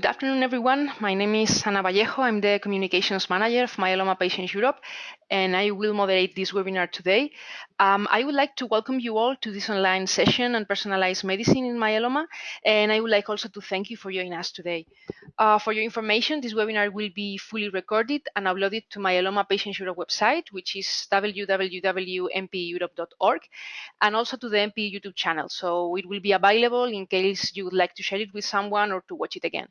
good afternoon, everyone. My name is Ana Vallejo. I'm the Communications Manager of Myeloma Patients Europe, and I will moderate this webinar today. Um, I would like to welcome you all to this online session on personalized medicine in myeloma, and I would like also to thank you for joining us today. Uh, for your information, this webinar will be fully recorded and uploaded to Myeloma Patients Europe website, which is www.mpeurope.org, and also to the MP YouTube channel. So it will be available in case you would like to share it with someone or to watch it again.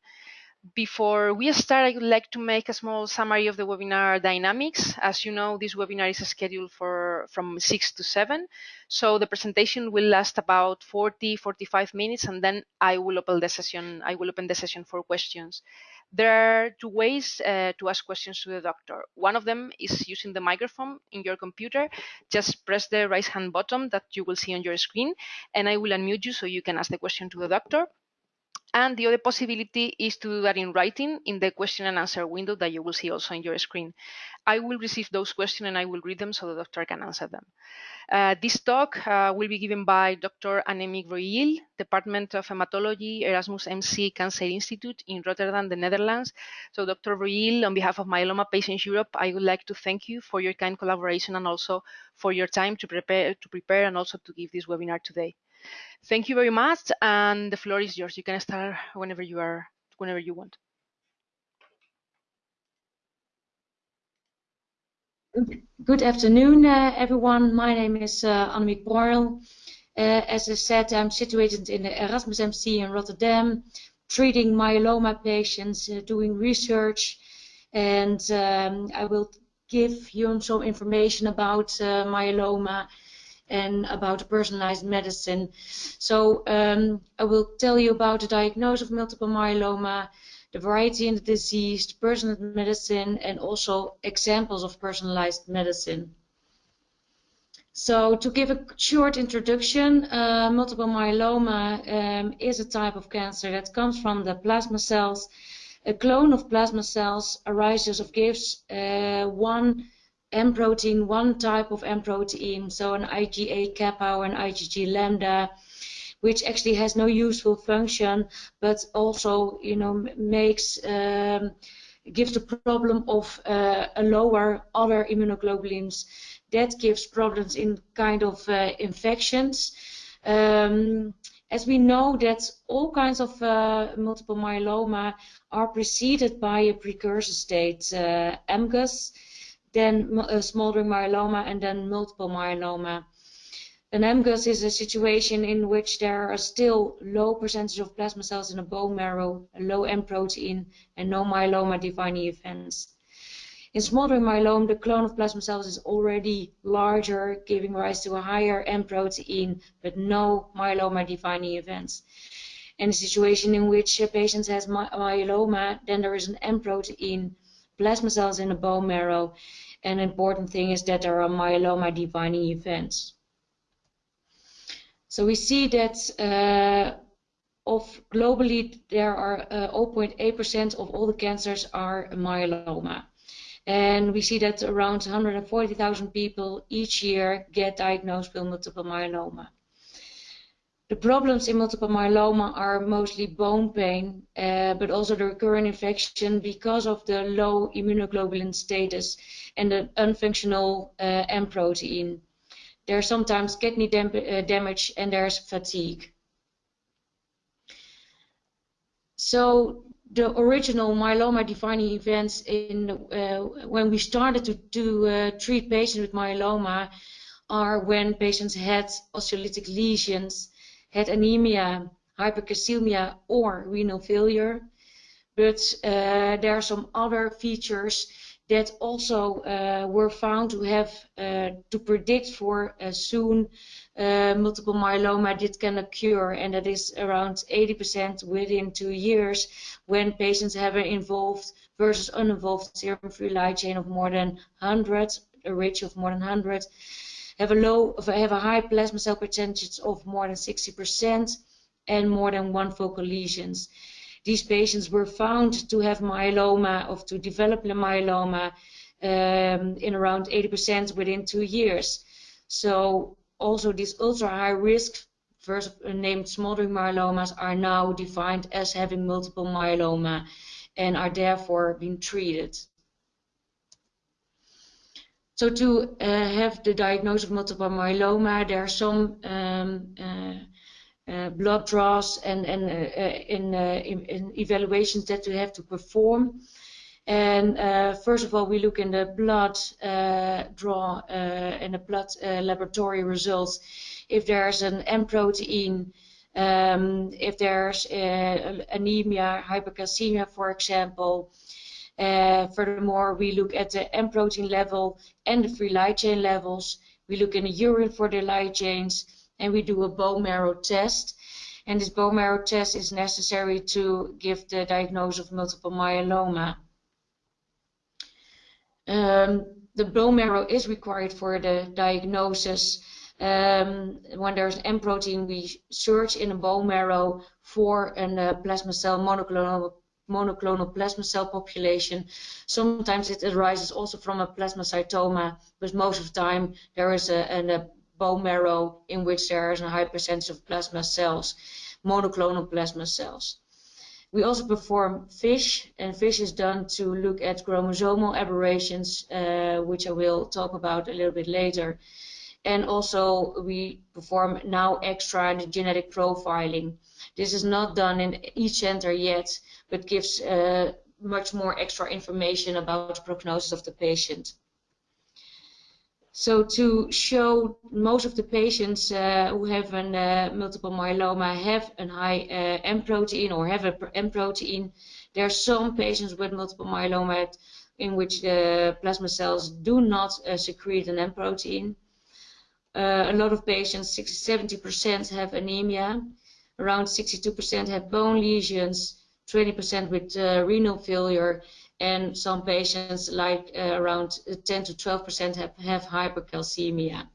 Before we start, I would like to make a small summary of the webinar dynamics. As you know, this webinar is scheduled for from 6 to 7. So the presentation will last about 40, 45 minutes, and then I will open the session, I will open the session for questions. There are two ways uh, to ask questions to the doctor. One of them is using the microphone in your computer. Just press the right hand button that you will see on your screen, and I will unmute you so you can ask the question to the doctor. And the other possibility is to do that in writing in the question and answer window that you will see also on your screen. I will receive those questions and I will read them so the doctor can answer them. Uh, this talk uh, will be given by Dr. Annemiek Broijl, Department of Hematology, Erasmus MC Cancer Institute in Rotterdam, the Netherlands. So Dr. Broijl, on behalf of Myeloma Patients Europe, I would like to thank you for your kind collaboration and also for your time to prepare, to prepare and also to give this webinar today. Thank you very much, and the floor is yours. You can start whenever you are, whenever you want. Good afternoon, uh, everyone. My name is uh, Annemiek Broijl. Uh, as I said, I'm situated in the Erasmus MC in Rotterdam, treating myeloma patients, uh, doing research, and um, I will give you some information about uh, myeloma and about personalized medicine. So um, I will tell you about the diagnosis of multiple myeloma, the variety in the disease, personalized medicine, and also examples of personalized medicine. So to give a short introduction, uh, multiple myeloma um, is a type of cancer that comes from the plasma cells. A clone of plasma cells arises of gives uh, one M protein, one type of M protein, so an IgA kappa or an IgG lambda, which actually has no useful function, but also, you know, makes um, gives the problem of uh, a lower other immunoglobulins. That gives problems in kind of uh, infections. Um, as we know that all kinds of uh, multiple myeloma are preceded by a precursor state, uh, MGUS, then uh, smoldering myeloma, and then multiple myeloma. An MGUS is a situation in which there are still low percentage of plasma cells in the bone marrow, a low M protein, and no myeloma defining events. In smoldering myeloma, the clone of plasma cells is already larger, giving rise to a higher M protein, but no myeloma defining events. In a situation in which a patient has my myeloma, then there is an M protein, plasma cells in the bone marrow. And an important thing is that there are myeloma defining events. So we see that uh, of globally there are 0.8% uh, of all the cancers are myeloma. And we see that around 140,000 people each year get diagnosed with multiple myeloma. The problems in multiple myeloma are mostly bone pain, uh, but also the recurrent infection because of the low immunoglobulin status and the unfunctional uh, M protein. There's sometimes kidney dam uh, damage and there's fatigue. So the original myeloma defining events in uh, when we started to, to uh, treat patients with myeloma are when patients had osteolytic lesions had anemia, hypercalcemia, or renal failure. But uh, there are some other features that also uh, were found to have uh, to predict for soon uh, multiple myeloma that can occur, and that is around 80% within two years when patients have an involved versus uninvolved serum free light chain of more than 100, a ratio of more than 100, have a low, have a high plasma cell percentage of more than 60% and more than one focal lesions. These patients were found to have myeloma, or to develop myeloma um, in around 80% within two years. So also these ultra high risk first named smoldering myelomas are now defined as having multiple myeloma and are therefore being treated. So to uh, have the diagnosis of multiple myeloma, there are some um, uh, blood draws and, and uh, in, uh, in, in, evaluations that we have to perform. And first of all, we look in the blood draw and the blood laboratory results if there's an M protein, um, if there's anemia, hypercalcemia, for example, uh, furthermore, we look at the M protein level and the free light chain levels. We look in the urine for the light chains and we do a bone marrow test. And this bone marrow test is necessary to give the diagnosis of multiple myeloma. Um, the bone marrow is required for the diagnosis. Um, when there's M protein, we search in the bone marrow for a uh, plasma cell monoclonal monoclonal plasma cell population. Sometimes it arises also from a plasmacytoma, but most of the time there is a, a bone marrow in which there is a high percentage of plasma cells, monoclonal plasma cells. We also perform FISH, and FISH is done to look at chromosomal aberrations, uh, which I will talk about a little bit later. And also we perform now extra genetic profiling. This is not done in each center yet, but gives uh, much more extra information about prognosis of the patient. So to show most of the patients uh, who have a uh, multiple myeloma have a high uh, M protein or have a M protein. There are some patients with multiple myeloma in which the plasma cells do not uh, secrete an M protein. Uh, a lot of patients, 60-70% have anemia. Around 62% have bone lesions 20% with uh, renal failure, and some patients, like uh, around 10 to 12%, have, have hypercalcemia.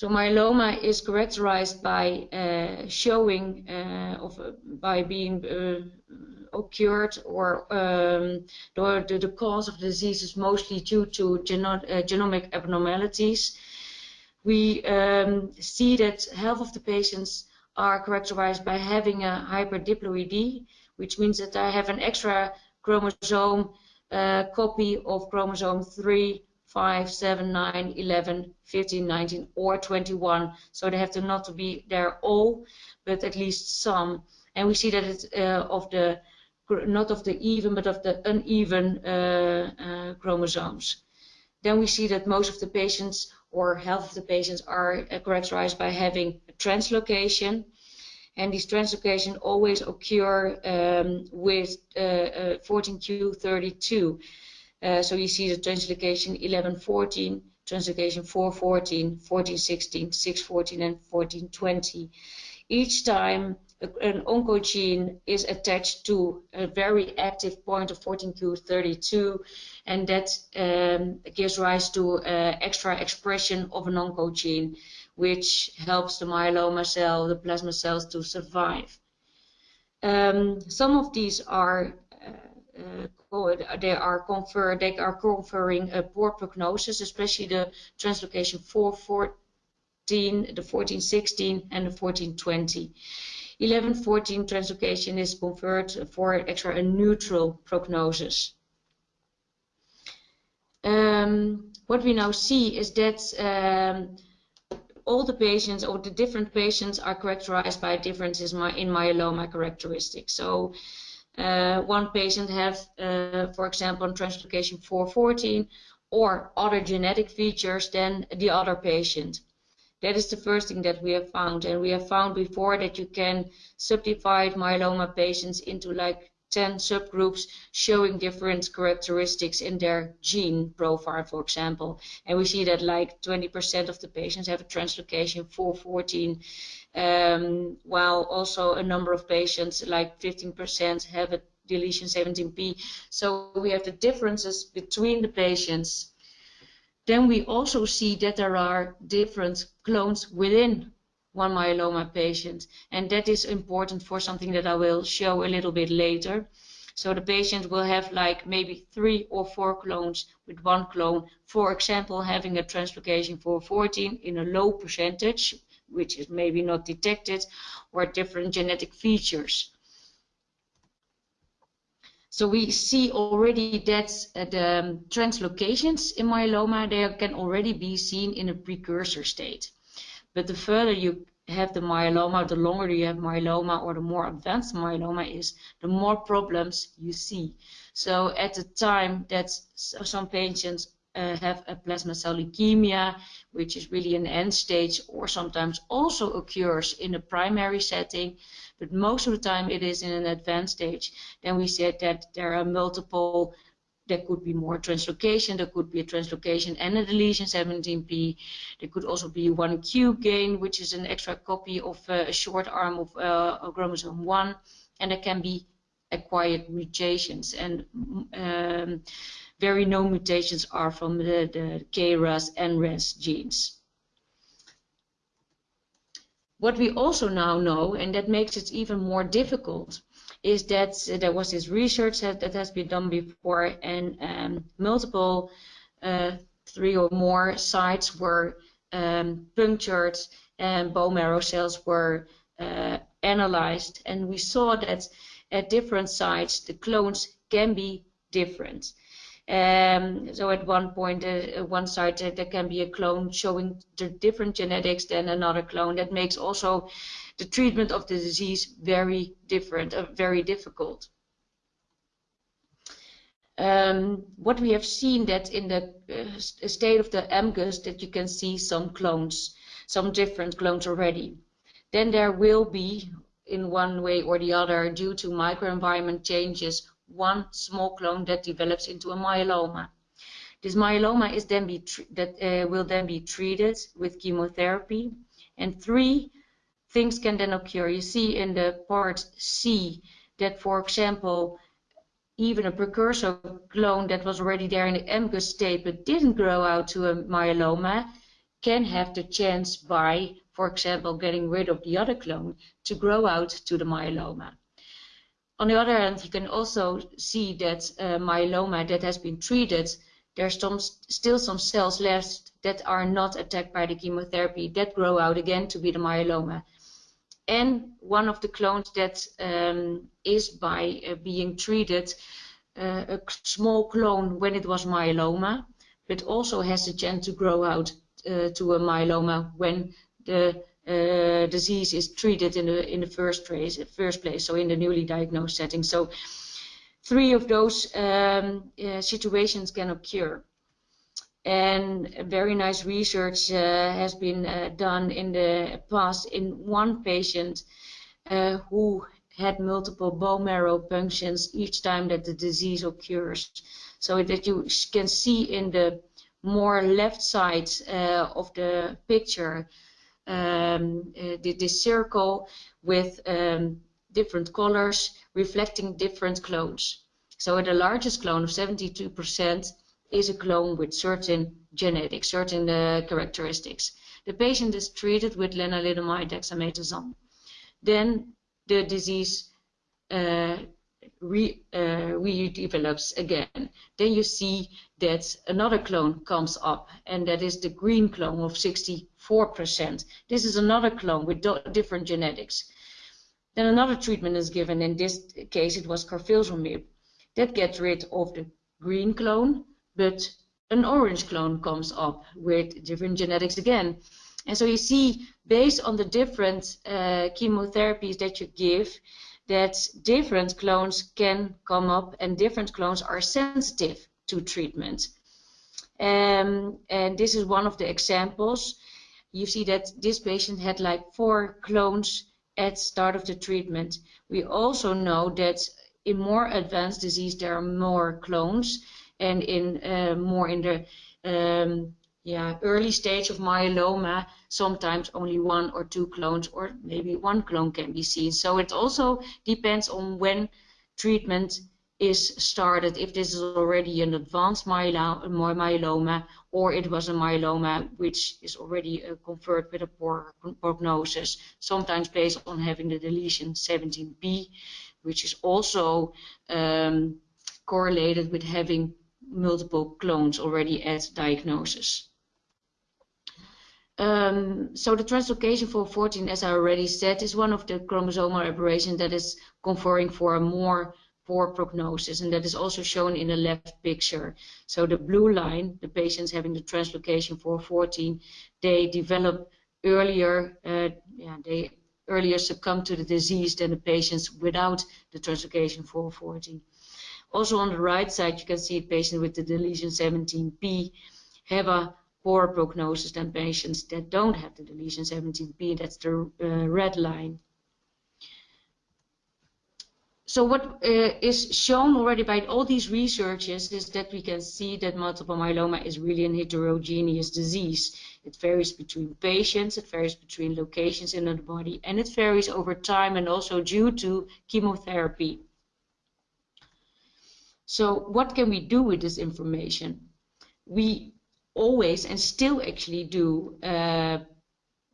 So myeloma is characterized by uh, showing uh, of uh, by being uh, occurred or um, the, the, cause of the disease is mostly due to geno genomic abnormalities. We um, see that half of the patients are characterized by having a hyperdiploidy, which means that I have an extra chromosome uh, copy of chromosome 3, 5, 7, 9, 11, 15, 19, or 21. So they have to not be there all, but at least some. And we see that it's uh, of the not of the even, but of the uneven uh, uh, chromosomes. Then we see that most of the patients or half of the patients are characterized by having a translocation. And these translocations always occur um, with uh, uh, 14q32. Uh, so you see the translocation 1114, translocation 414, 1416, 614, and 1420. Each time an oncogene is attached to a very active point of 14q32 and that um, gives rise to uh, extra expression of an oncogene which helps the myeloma cell, the plasma cells to survive. Um, some of these are uh, uh, they are confer they are conferring a poor prognosis, especially the translocation 414, the 1416, and the 1420. 1114 translocation is conferred for extra a neutral prognosis. Um, what we now see is that um, all the patients or the different patients are characterized by differences in myeloma characteristics. So uh, one patient have, uh, for example, translocation 414 or other genetic features than the other patient. That is the first thing that we have found. And we have found before that you can subdivide myeloma patients into like 10 subgroups showing different characteristics in their gene profile, for example. And we see that like 20% of the patients have a translocation 414, um, while also a number of patients, like 15%, have a deletion 17p. So we have the differences between the patients then we also see that there are different clones within one myeloma patient. And that is important for something that I will show a little bit later. So the patient will have like maybe three or four clones with one clone, for example, having a translocation for 14 in a low percentage, which is maybe not detected, or different genetic features. So we see already that uh, the translocations in myeloma, they can already be seen in a precursor state. But the further you have the myeloma, the longer you have myeloma or the more advanced myeloma is, the more problems you see. So at the time that some patients uh, have a plasma cell leukemia, which is really an end stage, or sometimes also occurs in a primary setting, but most of the time it is in an advanced stage, then we said that there are multiple there could be more translocation, there could be a translocation and a deletion 17p. There could also be one Q gain, which is an extra copy of uh, a short arm of uh, chromosome 1, and there can be acquired mutations. And um, very known mutations are from the, the KRAS and RAS genes. What we also now know, and that makes it even more difficult, is that there was this research that, that, has been done before and um, multiple uh, three or more sites were um, punctured and bone marrow cells were uh, analyzed and we saw that at different sites the clones can be different. Um, so at one point, uh, one site uh, there can be a clone showing the different genetics than another clone. That makes also the treatment of the disease very different, uh, very difficult. Um, what we have seen that in the uh, state of the MGUS that you can see some clones, some different clones already. Then there will be, in one way or the other, due to microenvironment changes, one small clone that develops into a myeloma. This myeloma is then be that uh, will then be treated with chemotherapy, and three things can then occur. You see in the part C that, for example, even a precursor clone that was already there in the MGUS state but didn't grow out to a myeloma can have the chance by, for example, getting rid of the other clone to grow out to the myeloma. On the other hand, you can also see that uh, myeloma that has been treated, there's some, still some cells left that are not attacked by the chemotherapy that grow out again to be the myeloma and one of the clones that um, is by uh, being treated uh, a small clone when it was myeloma, but also has the chance to grow out uh, to a myeloma when the uh, disease is treated in the in the first place, first place, so in the newly diagnosed setting. So three of those um, uh, situations can occur and very nice research uh, has been uh, done in the past in one patient uh, who had multiple bone marrow punctions each time that the disease occurs. So that you can see in the more left side uh, of the picture um, uh, the, circle with um, different colors reflecting different clones. So the largest clone of 72% is a clone with certain genetics, certain uh, characteristics. The patient is treated with lenalidomide dexamethasone. Then the disease uh, re, uh, redevelops again. Then you see that another clone comes up, and that is the green clone of 64%. This is another clone with different genetics. Then another treatment is given. In this case, it was carfilzomib. That gets rid of the green clone but an orange clone comes up with different genetics again. And so you see, based on the different uh, chemotherapies that you give, that different clones can come up and different clones are sensitive to treatment. Um, and this is one of the examples. You see that this patient had like four clones at start of the treatment. We also know that in more advanced disease there are more clones and in uh, more in the um, yeah, early stage of myeloma, sometimes only one or two clones or maybe one clone can be seen. So it also depends on when treatment is started, if this is already an advanced myeloma or it was a myeloma which is already uh, conferred with a poor prognosis, sometimes based on having the deletion 17p, which is also um, correlated with having multiple clones already at diagnosis. Um, so the translocation for 14, as I already said, is one of the chromosomal aberrations that is conferring for a more poor prognosis, and that is also shown in the left picture. So the blue line, the patients having the translocation for 14, they develop earlier, uh, yeah, they earlier succumb to the disease than the patients without the translocation for 14. Also on the right side, you can see patients with the deletion 17p have a poor prognosis than patients that don't have the deletion 17p. That's the uh, red line. So what uh, is shown already by all these researches is that we can see that multiple myeloma is really a heterogeneous disease. It varies between patients, it varies between locations in the body, and it varies over time and also due to chemotherapy. So what can we do with this information? We always and still actually do uh,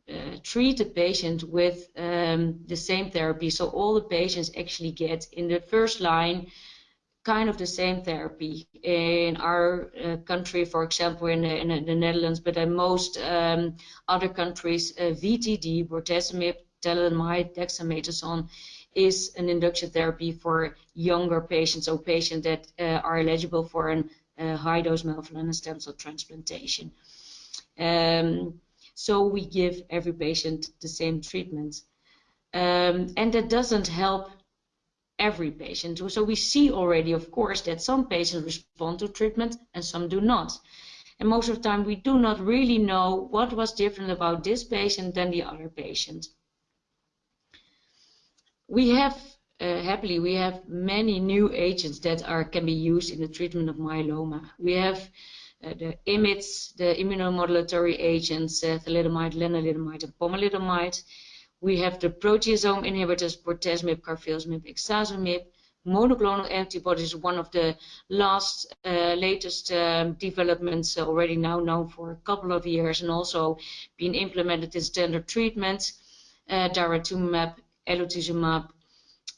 uh, treat the patient with um, the same therapy. So all the patients actually get in the first line kind of the same therapy. In our uh, country, for example, in the, in the Netherlands, but in most um, other countries, uh, VTD, bortezomib, thalidomide, dexamethasone, is an induction therapy for younger patients or patients that uh, are eligible for a uh, high-dose melphalan and stem cell transplantation. Um, so we give every patient the same treatment. Um, and that doesn't help every patient. So we see already, of course, that some patients respond to treatment and some do not. And most of the time we do not really know what was different about this patient than the other patient. We have, uh, happily, we have many new agents that are can be used in the treatment of myeloma. We have uh, the IMiDs, the immunomodulatory agents, uh, thalidomide, lenalidomide, and pomalidomide. We have the proteasome inhibitors, bortezomib, carfilzomib, ixazomib. Monoclonal antibodies, one of the last, uh, latest um, developments already now known for a couple of years and also being implemented in standard treatments. Uh, daratumumab, elotuzumab,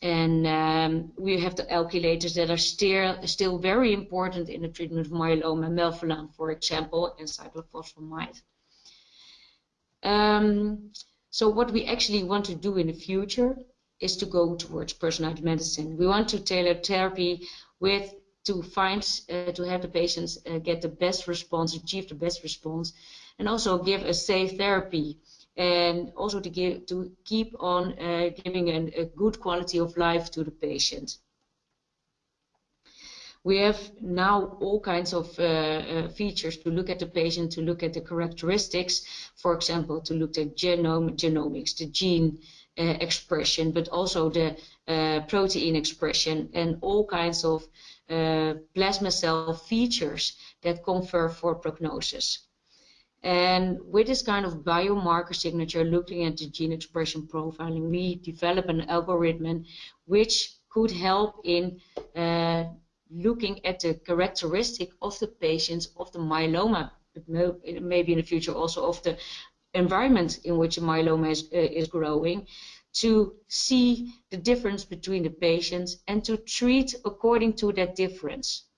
and um, we have the alkylators that are still, still very important in the treatment of myeloma, melphalan, for example, and cyclophosphamide. Um, so what we actually want to do in the future is to go towards personalized medicine. We want to tailor therapy with to find uh, to have the patients uh, get the best response, achieve the best response, and also give a safe therapy and also to give to keep on uh, giving an, a good quality of life to the patient. We have now all kinds of uh, uh, features to look at the patient, to look at the characteristics, for example, to look at genome, genomics, the gene uh, expression, but also the uh, protein expression and all kinds of uh, plasma cell features that confer for prognosis. And with this kind of biomarker signature, looking at the gene expression profiling, we develop an algorithm which could help in uh, looking at the characteristic of the patients of the myeloma, maybe in the future also of the environment in which myeloma is, uh, is growing, to see the difference between the patients and to treat according to that difference.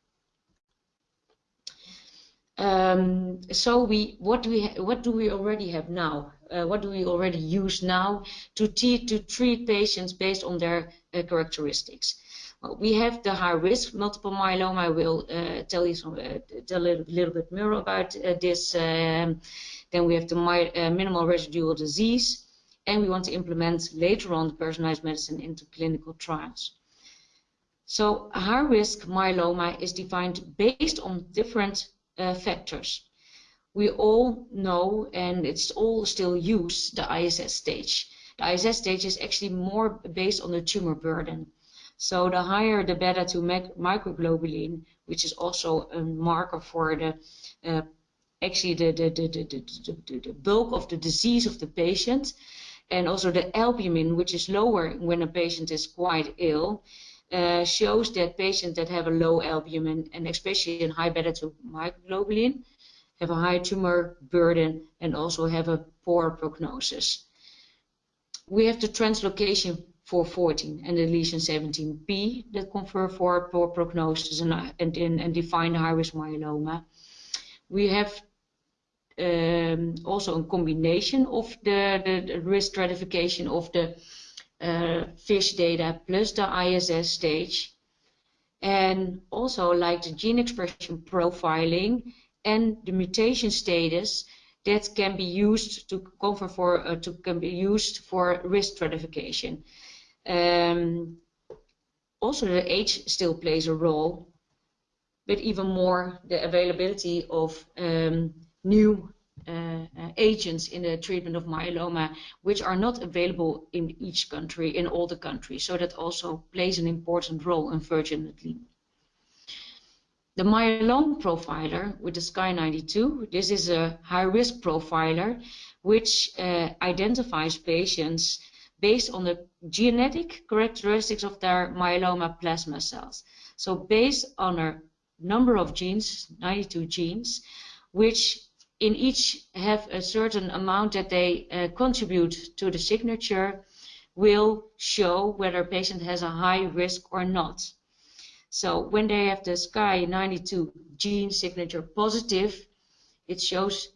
Um, so we, what we, what do we already have now? Uh, what do we already use now to, to treat patients based on their uh, characteristics? Well, we have the high risk multiple myeloma. I will uh, tell you some, uh, tell a little, little, bit more about uh, this. Um, then we have the my, uh, minimal residual disease, and we want to implement later on the personalized medicine into clinical trials. So high risk myeloma is defined based on different uh, factors. We all know, and it's all still used, the ISS stage. The ISS stage is actually more based on the tumor burden. So the higher the beta 2 microglobulin, which is also a marker for the uh, actually the, the, the, the, the bulk of the disease of the patient, and also the albumin, which is lower when a patient is quite ill, uh, shows that patients that have a low albumin and especially in high beta-2 microglobulin have a high tumor burden and also have a poor prognosis. We have the translocation for 14 and the lesion 17p that confer for poor prognosis and, and, and define high-risk myeloma. We have um, also a combination of the, the, the risk stratification of the FISH data plus the ISS stage. And also like the gene expression profiling and the mutation status that can be used to cover for uh, to can be used for risk stratification. Um, also, the age still plays a role, but even more the availability of um, new uh, uh, agents in the treatment of myeloma, which are not available in each country, in all the countries. So that also plays an important role, unfortunately. The myeloma profiler with the SKY92, this is a high-risk profiler which uh, identifies patients based on the genetic characteristics of their myeloma plasma cells. So based on a number of genes, 92 genes, which in each have a certain amount that they uh, contribute to the signature, will show whether a patient has a high risk or not. So when they have the SKY92 gene signature positive, it shows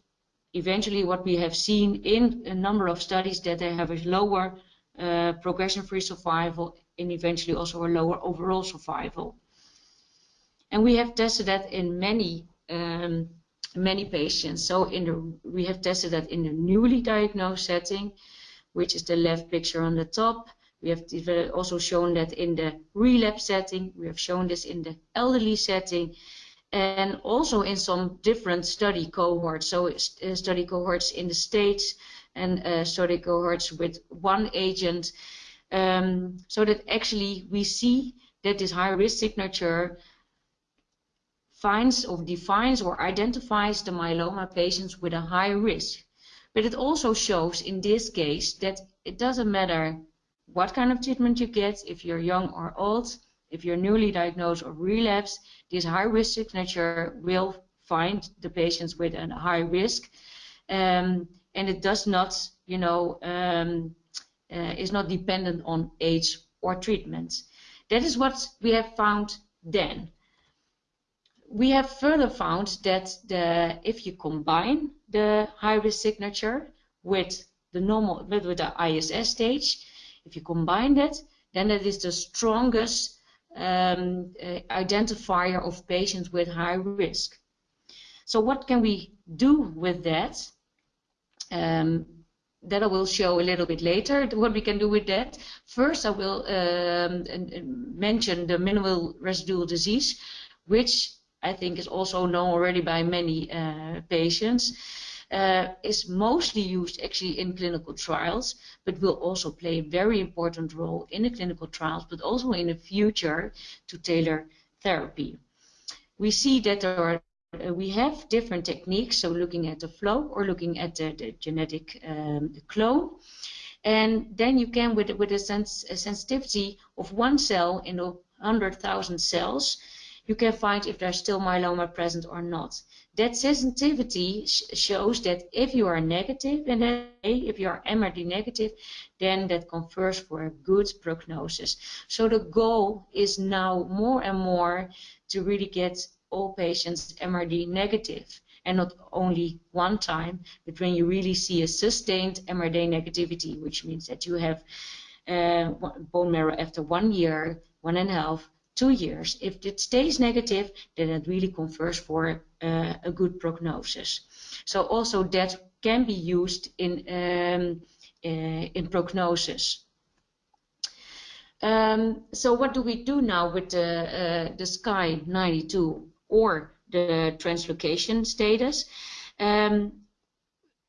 eventually what we have seen in a number of studies that they have a lower uh, progression-free survival and eventually also a lower overall survival. And we have tested that in many um, many patients. So in the, we have tested that in the newly diagnosed setting, which is the left picture on the top. We have also shown that in the relapse setting. We have shown this in the elderly setting and also in some different study cohorts. So uh, study cohorts in the States and uh, study cohorts with one agent. Um, so that actually we see that this high risk signature finds or defines or identifies the myeloma patients with a high risk. But it also shows in this case that it doesn't matter what kind of treatment you get, if you're young or old, if you're newly diagnosed or relapsed, this high risk signature will find the patients with a high risk. Um, and it does not, you know, um, uh, is not dependent on age or treatment. That is what we have found then. We have further found that the, if you combine the high risk signature with the normal with, the ISS stage, if you combine that, then that is the strongest um, uh, identifier of patients with high risk. So what can we do with that? Um, that I will show a little bit later what we can do with that. First, I will um, mention the minimal residual disease, which I think is also known already by many uh, patients uh, is mostly used actually in clinical trials, but will also play a very important role in the clinical trials, but also in the future to tailor therapy. We see that there are uh, we have different techniques, so looking at the flow or looking at the, the genetic um, the clone. And then you can, with, with a, sens a sensitivity of one cell in 100,000 cells, you can find if there's still myeloma present or not. That sensitivity sh shows that if you are negative, and if you are MRD negative, then that confers for a good prognosis. So the goal is now more and more to really get all patients MRD negative and not only one time, but when you really see a sustained MRD negativity, which means that you have uh, bone marrow after one year, one and a half, two years. If it stays negative, then it really confers for uh, a good prognosis. So also that can be used in um, uh, in prognosis. Um, so what do we do now with the, uh, the SKY 92 or the translocation status? Um,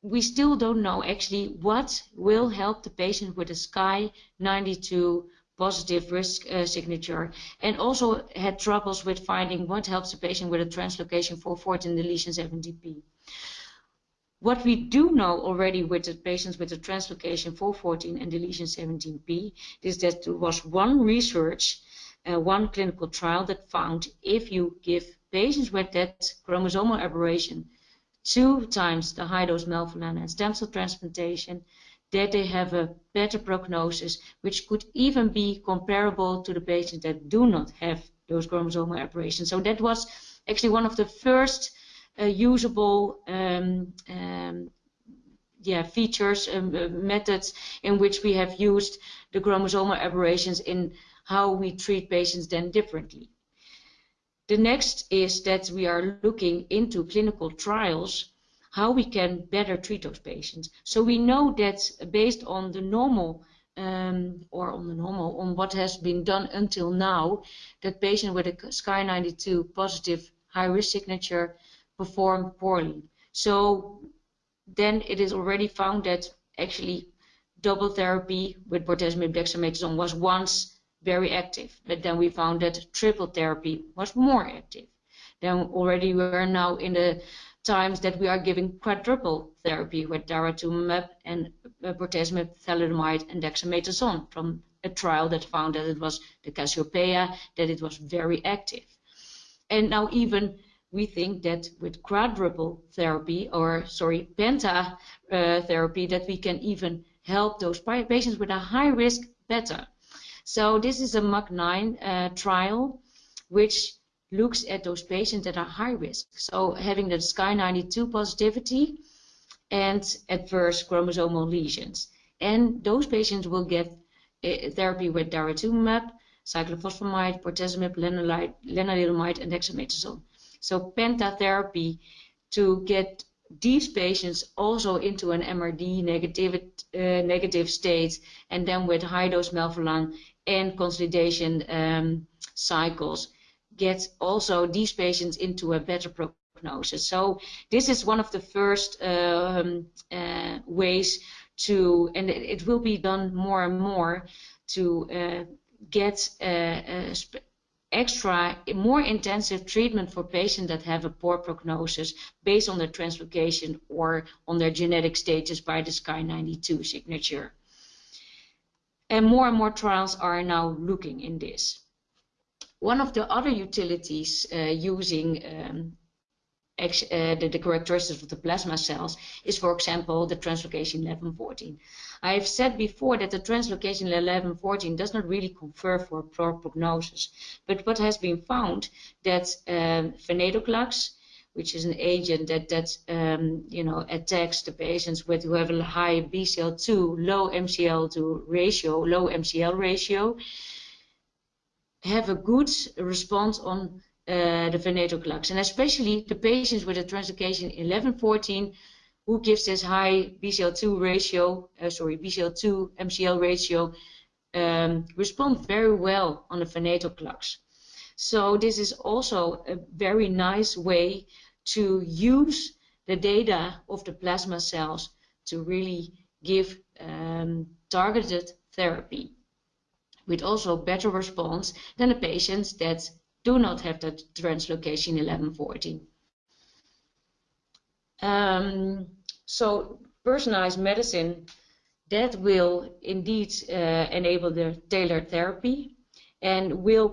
we still don't know actually what will help the patient with the SKY 92 positive risk uh, signature and also had troubles with finding what helps a patient with a translocation 414 deletion 17p. What we do know already with the patients with a translocation 414 and deletion 17p is that there was one research, uh, one clinical trial that found if you give patients with that chromosomal aberration two times the high dose melphalan and stem cell transplantation, that they have a better prognosis, which could even be comparable to the patients that do not have those chromosomal aberrations. So that was actually one of the first uh, usable um, um, yeah, features, and uh, methods in which we have used the chromosomal aberrations in how we treat patients then differently. The next is that we are looking into clinical trials how we can better treat those patients. So we know that based on the normal um, or on the normal, on what has been done until now, that patients with a SKY92 positive high risk signature perform poorly. So then it is already found that actually double therapy with bortezomib dexamethasone was once very active, but then we found that triple therapy was more active. Then already we are now in the times that we are giving quadruple therapy with daratumumab and bortezomib, thalidomide, and dexamethasone from a trial that found that it was the Cassiopeia, that it was very active. And now even we think that with quadruple therapy, or sorry, penta uh, therapy, that we can even help those patients with a high risk better. So this is a MAC9 uh, trial, which looks at those patients that are high risk. So having the SKY92 positivity and adverse chromosomal lesions. And those patients will get uh, therapy with daratumumab, cyclophosphamide, bortezomib, lenalidomide, and dexamethasone. So pentatherapy to get these patients also into an MRD negative, uh, negative state and then with high dose melphalan and consolidation um, cycles get also these patients into a better prognosis. So this is one of the first um, uh, ways to, and it will be done more and more to uh, get uh, extra, more intensive treatment for patients that have a poor prognosis based on their translocation or on their genetic status by the SKY92 signature. And more and more trials are now looking in this. One of the other utilities uh, using um, uh, the, the, characteristics of the plasma cells is, for example, the translocation 1114. I have said before that the translocation 1114 does not really confer for a poor prognosis, but what has been found that um, venetoclax, which is an agent that that um, you know attacks the patients with who have a high BCL2, low MCL2 ratio, low MCL ratio, have a good response on uh, the venetoclax, and especially the patients with a translocation 1114 who gives this high BCL2 ratio, uh, sorry, BCL2 MCL ratio, um, respond very well on the venetoclax. So this is also a very nice way to use the data of the plasma cells to really give um, targeted therapy with also better response than the patients that do not have that translocation 1114. Um, so personalized medicine that will indeed uh, enable the tailored therapy and will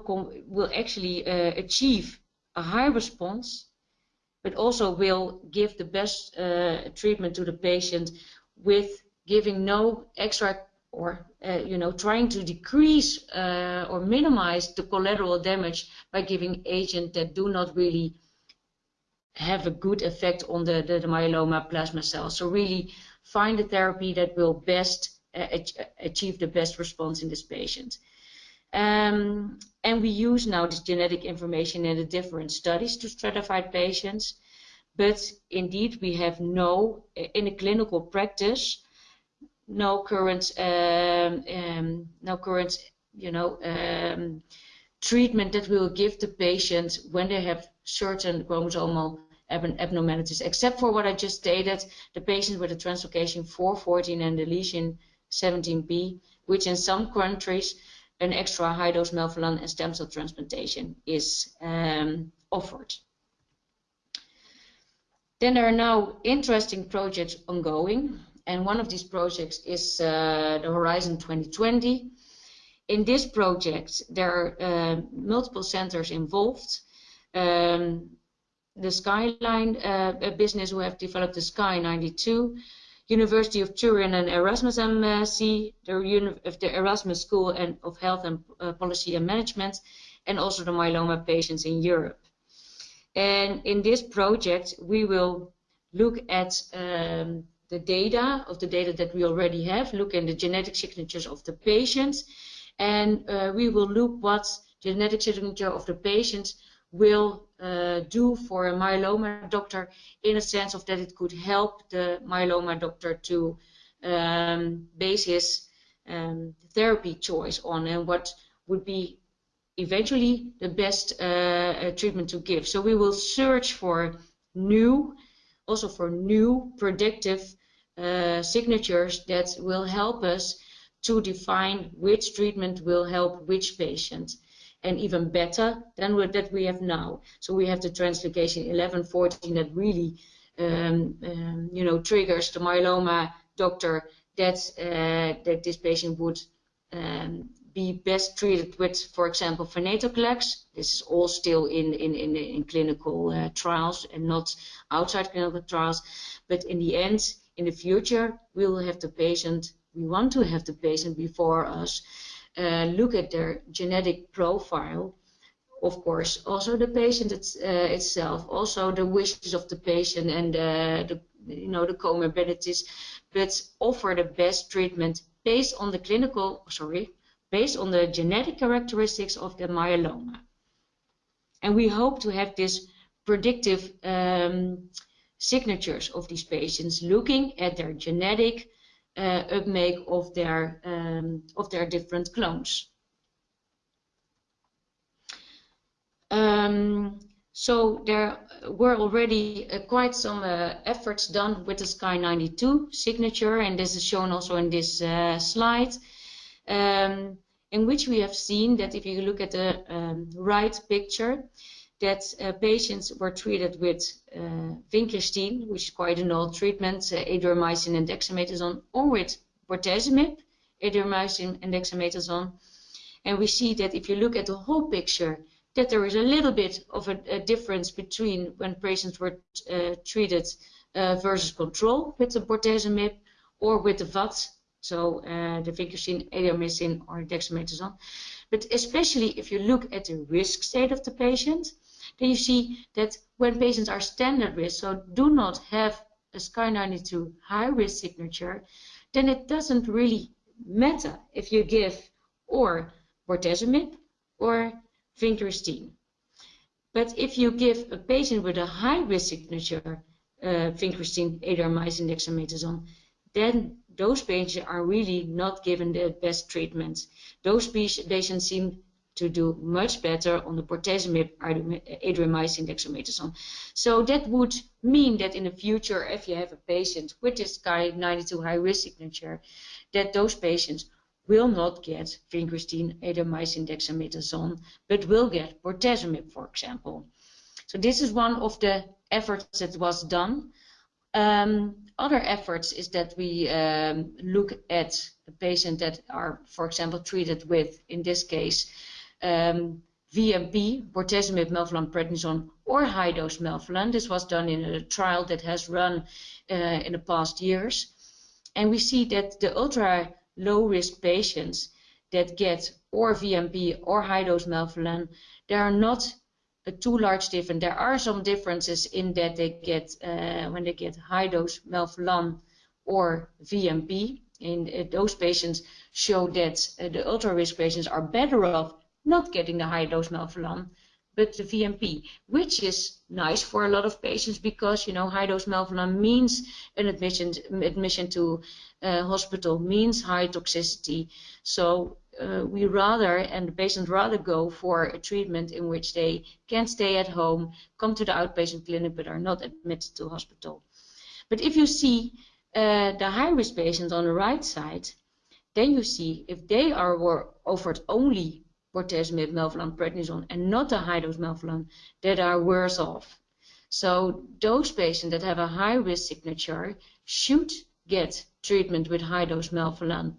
will actually uh, achieve a high response, but also will give the best uh, treatment to the patient with giving no extra or uh, you know trying to decrease uh, or minimize the collateral damage by giving agents that do not really have a good effect on the, the, the myeloma plasma cells. So really find a therapy that will best uh, achieve the best response in this patient. Um, and we use now this genetic information in the different studies to stratify patients. But indeed, we have no, in a clinical practice, no current um, um, no current you know um, treatment that we will give the patient when they have certain chromosomal abnormalities, except for what I just stated, the patient with a translocation 414 and the lesion 17p, which in some countries an extra high dose melphalan and stem cell transplantation is um, offered. Then there are now interesting projects ongoing and one of these projects is uh, the Horizon 2020. In this project, there are uh, multiple centers involved. Um, the Skyline uh, business who have developed the SKY 92, University of Turin and Erasmus MC, the, the Erasmus School and of Health and uh, Policy and Management, and also the myeloma patients in Europe. And in this project, we will look at um, the data of the data that we already have, look in the genetic signatures of the patients, and uh, we will look what genetic signature of the patients will uh, do for a myeloma doctor in a sense of that it could help the myeloma doctor to um, base his um, therapy choice on and what would be eventually the best uh, treatment to give. So we will search for new, also for new predictive uh, signatures that will help us to define which treatment will help which patient and even better than what, that we have now. So we have the translocation 1114 that really um, um, you know triggers the myeloma doctor that uh, that this patient would um, be best treated with, for example, venetoclax. This is all still in, in, in, in clinical uh, trials and not outside clinical trials. But in the end, in the future, we will have the patient, we want to have the patient before us uh, look at their genetic profile. Of course, also the patient it's, uh, itself, also the wishes of the patient and uh, the, you know, the comorbidities, but offer the best treatment based on the clinical, sorry, based on the genetic characteristics of the myeloma. And we hope to have this predictive um, signatures of these patients looking at their genetic uh, of their, um, of their different clones. Um, so there were already uh, quite some uh, efforts done with the SKY92 signature, and this is shown also in this uh, slide. Um, in which we have seen that if you look at the um, right picture, that uh, patients were treated with uh, vincristine, which is quite an old treatment, uh, and dexamethasone, or with bortezomib, adriamycin and dexamethasone. And we see that if you look at the whole picture, that there is a little bit of a, a difference between when patients were uh, treated uh, versus control with the bortezomib or with the VAD so uh, the vincristine, adriamycin, or dexamethasone. But especially if you look at the risk state of the patient, then you see that when patients are standard risk, so do not have a SKY92 high risk signature, then it doesn't really matter if you give or bortezomib or vincristine. But if you give a patient with a high risk signature, uh, vincristine, adriamycin, dexamethasone, then those patients are really not given the best treatment. Those patients seem to do much better on the bortezomib, adriamycin, dexamethasone. So that would mean that in the future, if you have a patient with this SKY92 high risk signature, that those patients will not get vincristine, adriamycin, dexamethasone, but will get bortezomib, for example. So this is one of the efforts that was done. Um, other efforts is that we um, look at a patient that are, for example, treated with, in this case, um, VMP, bortezomib, melphalan, prednisone, or high-dose melphalan. This was done in a trial that has run uh, in the past years. And we see that the ultra low-risk patients that get or VMP or high-dose melphalan, they are not a too large difference. There are some differences in that they get uh, when they get high dose melphalan or VMP. And uh, those patients show that uh, the ultra risk patients are better off not getting the high dose melphalan, but the VMP, which is nice for a lot of patients because you know high dose melphalan means an admission admission to uh, hospital means high toxicity. So uh, we rather, and the patients rather go for a treatment in which they can stay at home, come to the outpatient clinic, but are not admitted to hospital. But if you see uh, the high-risk patients on the right side, then you see if they are offered only bortezomib, melphalan, prednisone, and not the high-dose melphalan, that are worse off. So those patients that have a high-risk signature should get treatment with high-dose melphalan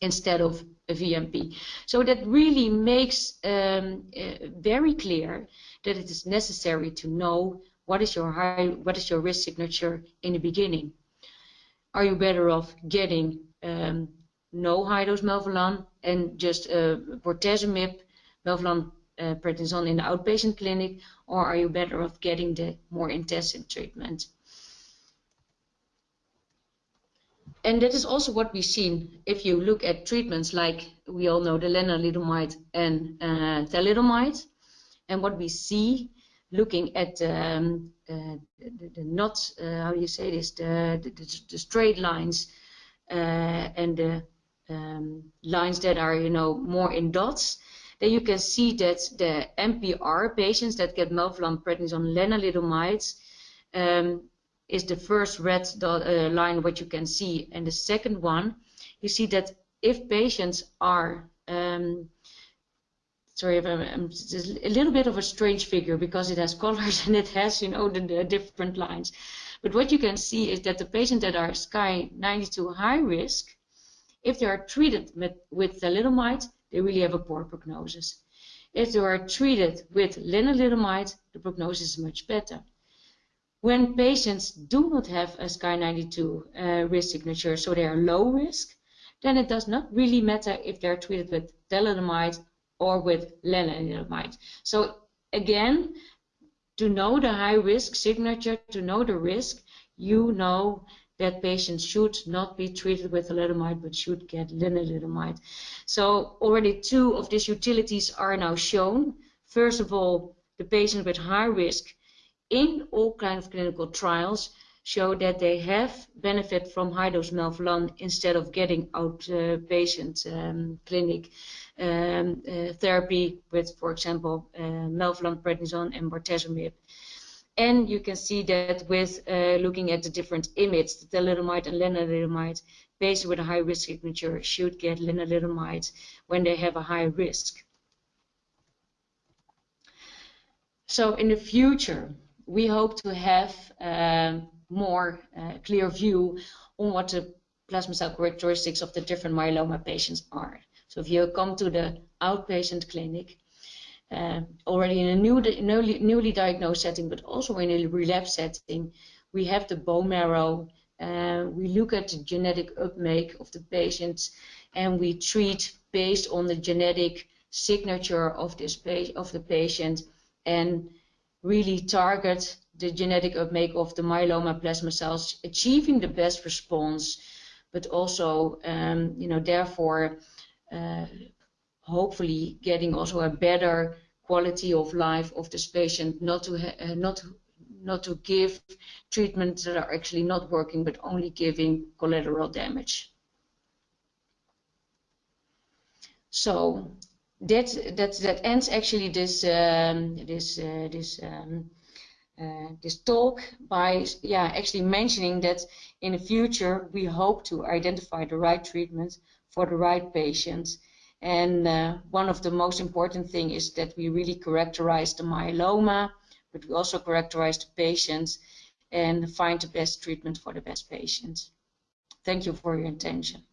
instead of a VMP. So that really makes um, uh, very clear that it is necessary to know what is your high, what is your risk signature in the beginning. Are you better off getting um, no high dose melphalan and just uh, bortezomib, melphalan uh, prednisone in the outpatient clinic, or are you better off getting the more intensive treatment? And that is also what we've seen if you look at treatments like we all know the lenalidomide and uh, thalidomide. And what we see looking at um, uh, the, the, not, uh, how do you say this, the, the, the straight lines uh, and the um, lines that are, you know, more in dots, then you can see that the MPR patients that get melphalan, prednisone, on lenalidomide um, is the first red dot, uh, line what you can see. And the second one, you see that if patients are, um, sorry, I'm, a little bit of a strange figure because it has colors and it has, you know, the, the different lines. But what you can see is that the patients that are SKY 92 high risk, if they are treated with, with thalidomide, they really have a poor prognosis. If they are treated with lenalidomide, the prognosis is much better. When patients do not have a SKY92 uh, risk signature, so they are low risk, then it does not really matter if they're treated with thalidomide or with lenalidomide. So again, to know the high risk signature, to know the risk, you know that patients should not be treated with thalidomide but should get lenalidomide. So already two of these utilities are now shown. First of all, the patient with high risk in all kinds of clinical trials show that they have benefit from high-dose melphalan instead of getting outpatient um, clinic um, uh, therapy with, for example, uh, melphalan, prednisone, and bortezomib. And you can see that with uh, looking at the different IMiDs, the thalidomide and lenalidomide, patients with a high risk signature should get lenalidomide when they have a high risk. So in the future, we hope to have um, more uh, clear view on what the plasma cell characteristics of the different myeloma patients are. So if you come to the outpatient clinic, uh, already in a new, newly, newly, diagnosed setting, but also in a relapse setting, we have the bone marrow, uh, we look at the genetic uptake of the patients, and we treat based on the genetic signature of this of the patient and really target the genetic uptake of the myeloma plasma cells, achieving the best response, but also, um, you know, therefore, uh, hopefully getting also a better quality of life of this patient, not to uh, not not to give treatments that are actually not working, but only giving collateral damage. So that that that ends actually this um, this uh, this um, uh, this talk by yeah actually mentioning that in the future we hope to identify the right treatment for the right patients and uh, one of the most important thing is that we really characterize the myeloma but we also characterize the patients and find the best treatment for the best patients. Thank you for your attention.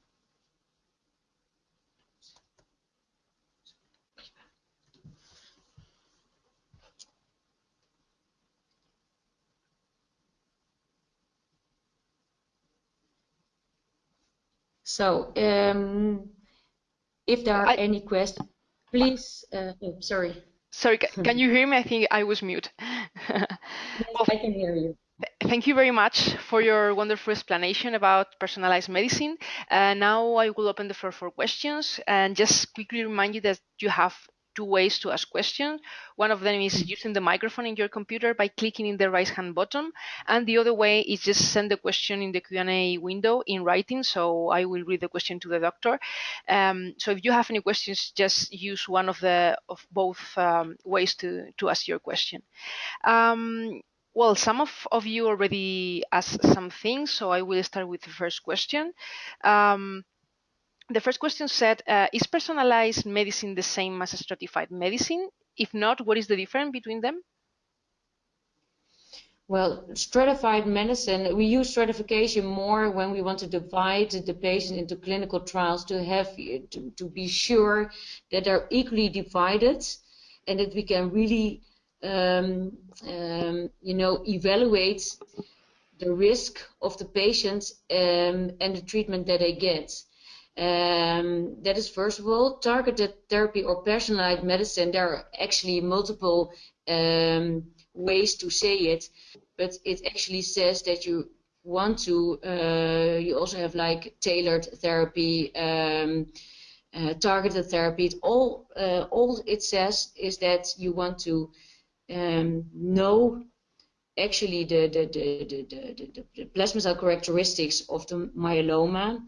So, um, if there are I, any questions, please. Uh, oh, sorry. Sorry, can you hear me? I think I was mute. yes, well, I can hear you. Thank you very much for your wonderful explanation about personalized medicine. Uh, now I will open the floor for questions and just quickly remind you that you have two ways to ask questions. One of them is using the microphone in your computer by clicking in the right hand button. And the other way is just send the question in the Q&A window in writing. So I will read the question to the doctor. Um, so if you have any questions, just use one of the of both um, ways to, to ask your question. Um, well, some of, of you already asked some things, so I will start with the first question. Um, the first question said, uh, is personalized medicine the same as stratified medicine? If not, what is the difference between them? Well, stratified medicine, we use stratification more when we want to divide the patient into clinical trials to have to, to be sure that they're equally divided and that we can really, um, um, you know, evaluate the risk of the patients um, and the treatment that they get. Um, that is first of all targeted therapy or personalized medicine. There are actually multiple um, ways to say it, but it actually says that you want to. Uh, you also have like tailored therapy, um, uh, targeted therapy. It all uh, all it says is that you want to um, know actually the the, the, the, the, the plasma cell characteristics of the myeloma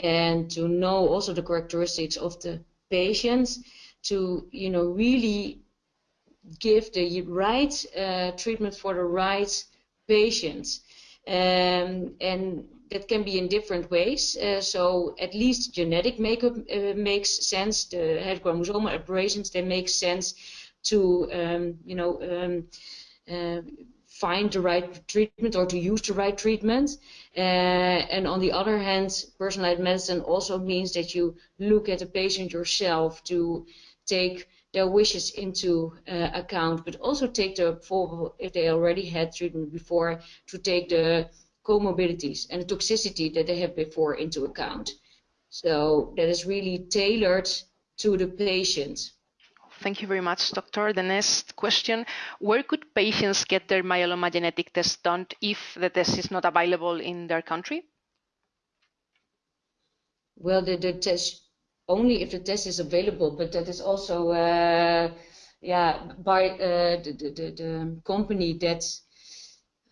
and to know also the characteristics of the patients to you know really give the right uh, treatment for the right patients. Um, and that can be in different ways. Uh, so at least genetic makeup uh, makes sense. The head chromosomal aberrations they make sense to um, you know um, uh, find the right treatment or to use the right treatment. Uh, and on the other hand, personalized medicine also means that you look at the patient yourself to take their wishes into uh, account, but also take the, for, if they already had treatment before, to take the comorbidities and the toxicity that they have before into account. So that is really tailored to the patient. Thank you very much, doctor. The next question, where could patients get their myeloma genetic test done if the test is not available in their country? Well, the, the test, only if the test is available, but that is also, uh, yeah, by uh, the, the, the, company that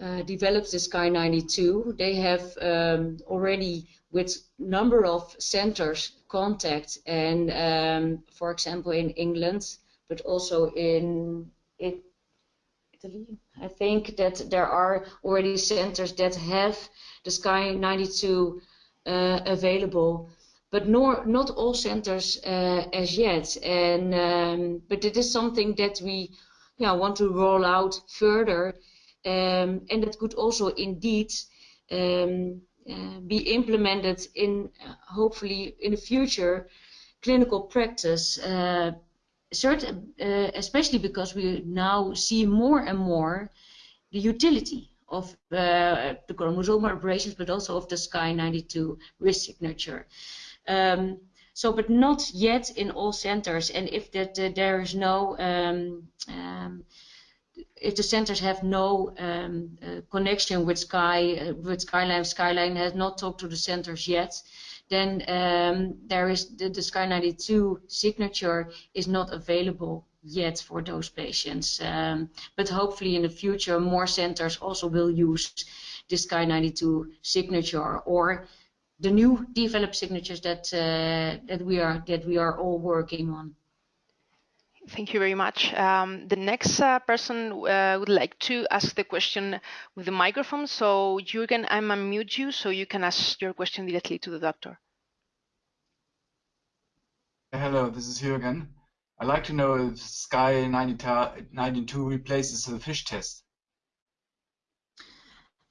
uh, develops the Sky92, they have um, already with number of centers contact and um, for example in England but also in Italy. I think that there are already centers that have the Sky 92 uh, available but nor, not all centers uh, as yet. And um, but it is something that we yeah, want to roll out further um, and that could also indeed um, uh, be implemented in uh, hopefully in the future clinical practice uh, certain, uh, especially because we now see more and more the utility of uh, the chromosomal aberrations, but also of the SKY92 risk signature. Um, so, but not yet in all centers. And if that uh, there is no um, um, if the centers have no um, uh, connection with Sky, uh, with Skyline, Skyline has not talked to the centers yet, then um, there is the, the Sky 92 signature is not available yet for those patients. Um, but hopefully in the future, more centers also will use the Sky 92 signature or the new developed signatures that uh, that we are that we are all working on. Thank you very much. Um, the next uh, person uh, would like to ask the question with the microphone. So Jürgen, I'm unmute you so you can ask your question directly to the doctor. Hello, this is Jürgen. I'd like to know if Sky 92 replaces the FISH test.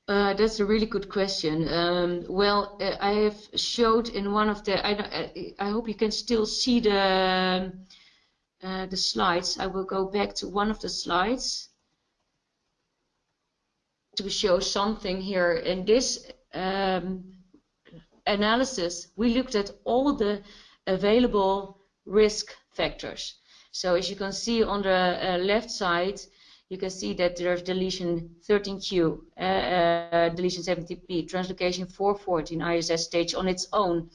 Uh, that's a really good question. Um, well, uh, I have showed in one of the. I, I hope you can still see the uh, the slides. I will go back to one of the slides to show something here. In this um, analysis, we looked at all the available risk factors. So as you can see on the uh, left side, you can see that there's deletion 13q, uh, uh, deletion 17p, translocation 414 ISS stage on its own.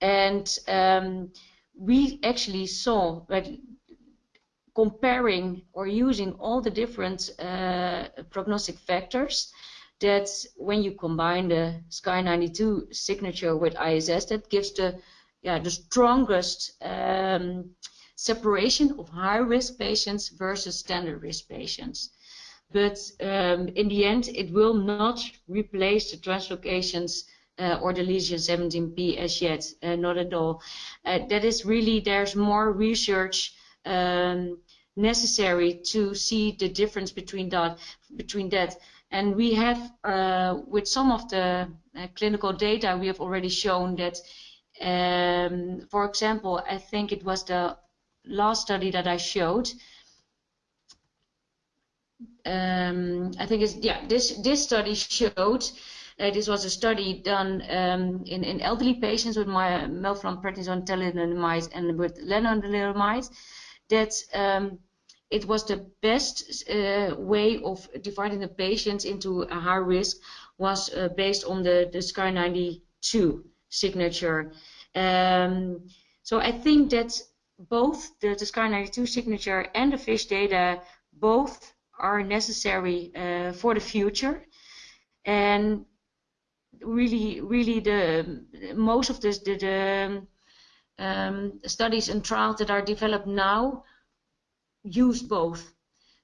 And um, we actually saw that comparing or using all the different uh, prognostic factors that when you combine the SKY92 signature with ISS, that gives the yeah, the strongest um, separation of high-risk patients versus standard risk patients. But um, in the end, it will not replace the translocations uh, or the lesion 17p as yet, uh, not at all. Uh, that is really, there's more research um, necessary to see the difference between that. Between that. And we have, uh, with some of the clinical data, we have already shown that, um, for example, I think it was the last study that I showed, um, I think it's yeah this this study showed Uh, this was a study done um, in, in elderly patients with my melphalan, thalidomide, and with lenalidomide. That um, it was the best uh, way of dividing the patients into a high risk was uh, based on the, the SKY 92 signature. Um, so I think that both the, the SKY 92 signature and the FISH data both are necessary uh, for the future. And really, really, the most of this, the, the um, studies and trials that are developed now use both.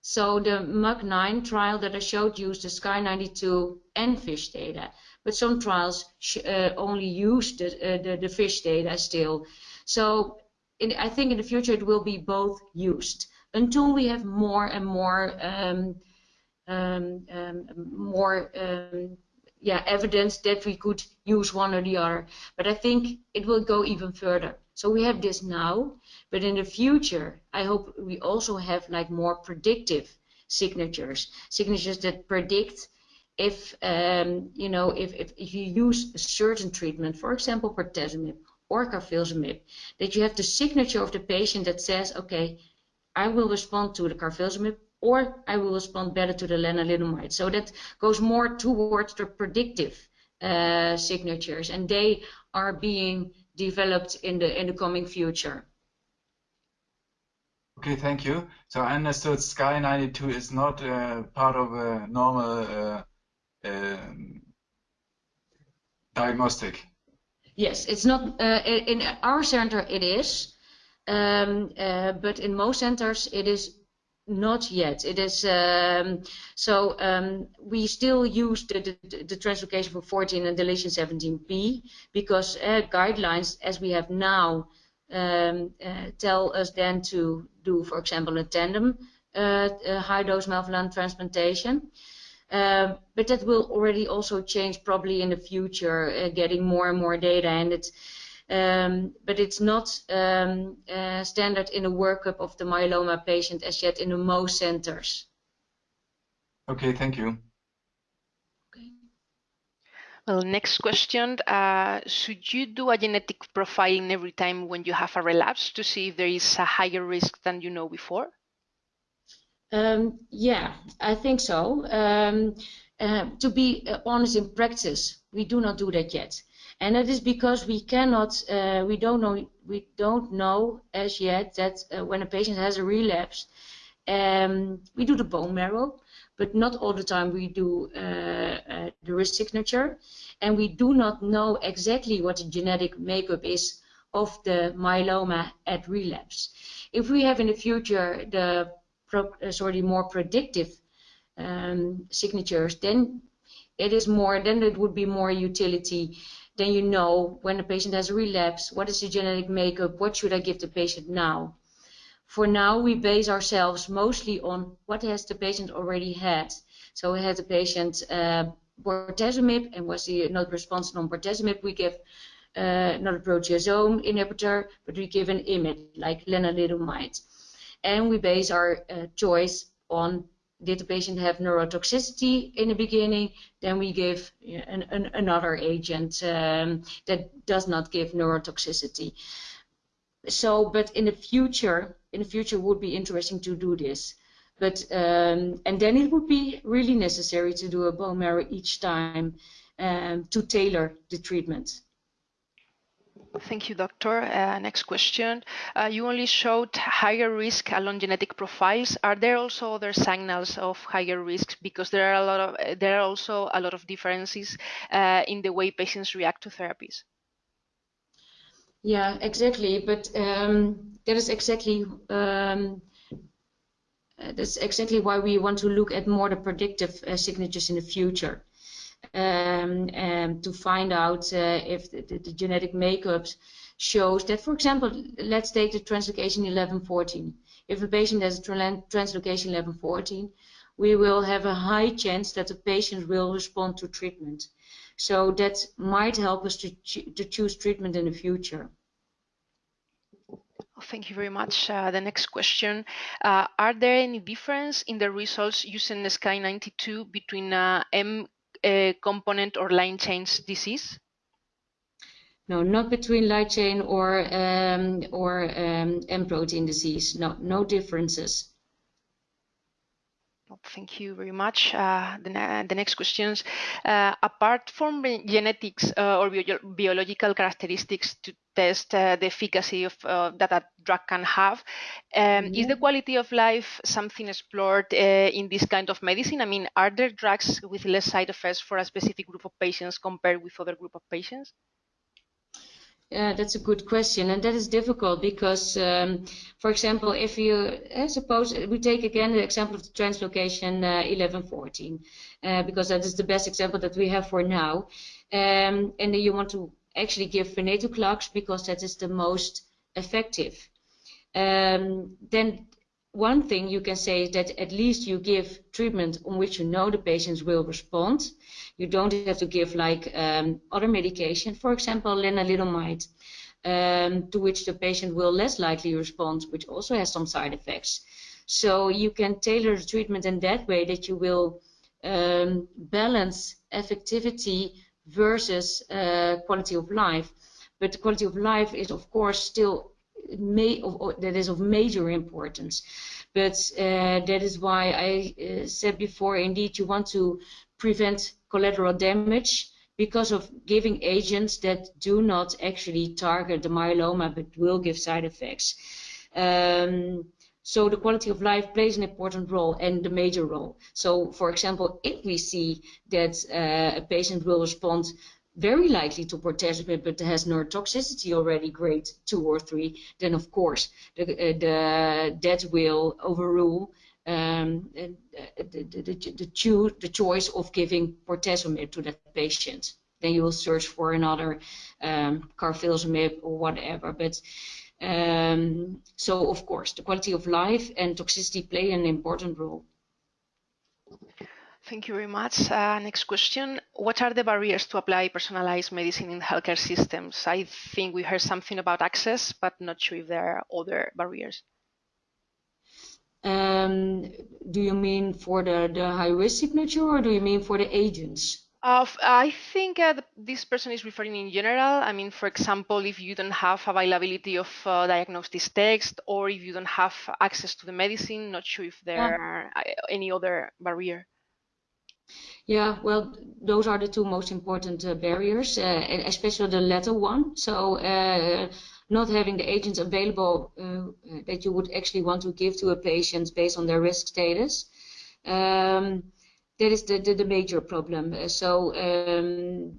So the MUK9 trial that I showed used the Sky92 and FISH data, but some trials uh, only use the, uh, the, the, FISH data still. So in, I think in the future it will be both used until we have more and more um, um, um, more um, yeah, evidence that we could use one or the other. But I think it will go even further. So we have this now, but in the future, I hope we also have like more predictive signatures, signatures that predict if um, you know if, if, you use a certain treatment, for example, bortezomib or carfilzomib, that you have the signature of the patient that says, okay, I will respond to the carfilzomib or I will respond better to the lenalidomide. So that goes more towards the predictive uh, signatures, and they are being developed in the in the coming future. Okay, thank you. So I understood Sky 92 is not uh, part of a normal uh, um, diagnostic. Yes, it's not. Uh, in our center, it is, um, uh, but in most centers, it is not yet. It is um, so um, we still use the, the, the, translocation four 14 and deletion 17p because uh, guidelines as we have now um, uh, tell us then to do, for example, a tandem uh, high dose melphalan transplantation. Uh, but that will already also change probably in the future, uh, getting more and more data, and it's um, but it's not um, uh, standard in the workup of the myeloma patient as yet in the most centers. Okay, thank you. Okay. Well, next question. Uh, should you do a genetic profiling every time when you have a relapse to see if there is a higher risk than you know before? Um, yeah, I think so. Um, uh, to be honest, in practice, we do not do that yet and that is because we cannot, uh, we don't know, we don't know as yet that uh, when a patient has a relapse, um, we do the bone marrow, but not all the time we do uh, uh, the risk signature, and we do not know exactly what the genetic makeup is of the myeloma at relapse. If we have in the future the uh, sorry more predictive um, signatures, then it is more, then it would be more utility then you know when a patient has a relapse, what is the genetic makeup, what should I give the patient now. For now, we base ourselves mostly on what has the patient already had. So we had the patient uh, bortezomib and was he not responsive on bortezomib, we give uh, not a proteasome inhibitor, but we give an IMiD like lenalidomide. And we base our uh, choice on did the patient have neurotoxicity in the beginning, then we give an, an, another agent um, that does not give neurotoxicity. So, but in the future, in the future would be interesting to do this. But um, and then it would be really necessary to do a bone marrow each time um, to tailor the treatment. Thank you, doctor. Uh, next question. Uh, you only showed higher risk along genetic profiles. Are there also other signals of higher risk? Because there are a lot of there are also a lot of differences uh, in the way patients react to therapies. Yeah, exactly. But um, that is exactly um, that's exactly why we want to look at more the predictive uh, signatures in the future um, um, to find out uh, if the, the, the, genetic makeup shows that, for example, let's take the translocation 1114. If a patient has a translocation 1114, we will have a high chance that the patient will respond to treatment. So that might help us to, to choose treatment in the future. Thank you very much. Uh, the next question. Uh, are there any difference in the results using the SKY92 between uh, M uh, component or light chain disease? No, not between light chain or um, or um, M protein disease. No, no differences. Thank you very much. Uh, the, the, next questions. Uh, apart from genetics uh, or bio biological characteristics to test uh, the efficacy of uh, that a drug can have, um, mm -hmm. is the quality of life something explored uh, in this kind of medicine? I mean, are there drugs with less side effects for a specific group of patients compared with other group of patients? Yeah, that's a good question, and that is difficult because, um, for example, if you uh, suppose we take again the example of the translocation uh, 1114, uh, because that is the best example that we have for now, um, and you want to actually give venetoclax because that is the most effective. Um, then one thing you can say is that at least you give treatment on which you know the patients will respond. You don't have to give like um, other medication, for example, lenalidomide, um, to which the patient will less likely respond, which also has some side effects. So you can tailor the treatment in that way that you will um, balance effectivity versus uh, quality of life. But the quality of life is, of course, still may, of, that is of major importance. But uh, that is why I uh, said before, indeed, you want to prevent collateral damage because of giving agents that do not actually target the myeloma but will give side effects. Um, so the quality of life plays an important role and the major role. So for example, if we see that uh, a patient will respond very likely to bortezomib but has neurotoxicity already grade 2 or 3, then of course the, uh, the, that will overrule um, the, the, the, the choice of giving bortezomib to that patient. Then you will search for another um, carfilzomib or whatever. But um, so of course the quality of life and toxicity play an important role. Thank you very much. Uh, next question. What are the barriers to apply personalized medicine in healthcare systems? I think we heard something about access, but not sure if there are other barriers. Um, do you mean for the, the high risk signature or do you mean for the agents? Uh, I think uh, this person is referring in general. I mean, for example, if you don't have availability of uh, diagnosis text or if you don't have access to the medicine, not sure if there yeah. are uh, any other barrier. Yeah, well, those are the two most important uh, barriers, uh, especially the latter one. So uh, not having the agents available uh, that you would actually want to give to a patient based on their risk status. Um, that is the, the, the major problem. Uh, so, um,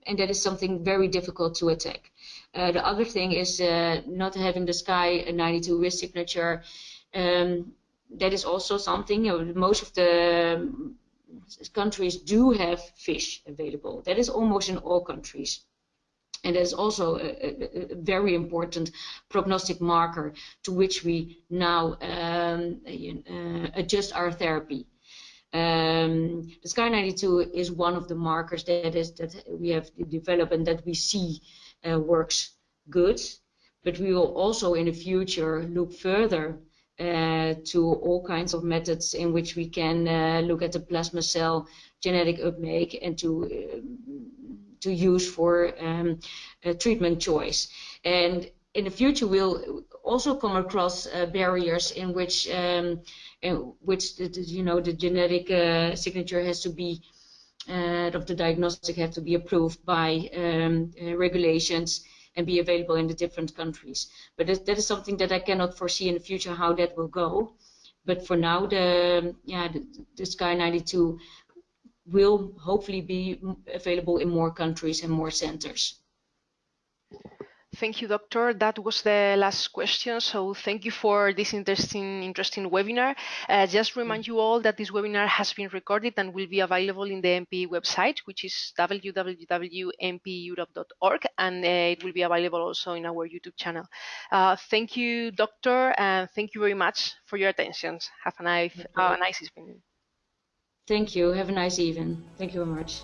and that is something very difficult to attack. Uh, the other thing is not having the SKY 92 risk signature. Um, that is also something. You know, most of the countries do have FISH available. That is almost in all countries. And that is also a, a, a very important prognostic marker to which we now um, uh, adjust our therapy. Um, the Sky 92 is one of the markers that is that we have developed and that we see uh, works good. But we will also in the future look further to all kinds of methods in which we can uh, look at the plasma cell genetic uptake and to uh, to use for um, treatment choice. And in the future, we'll also come across uh, barriers in which um, in which the, the, you know the genetic uh, signature has to be uh, of the diagnostic have to be approved by um, regulations and be available in the different countries. But that, is something that I cannot foresee in the future how that will go. But for now, the yeah the, the Sky 92 will hopefully be available in more countries and more centers. Thank you, Doctor. That was the last question. So thank you for this interesting, interesting webinar. Uh, just remind you all that this webinar has been recorded and will be available in the MPE website, which is www.mpeeurope.org, and uh, it will be available also in our YouTube channel. Uh, thank you, Doctor, and thank you very much for your attention. Have a nice, a nice evening. Thank you. Have a nice evening. Thank you very much.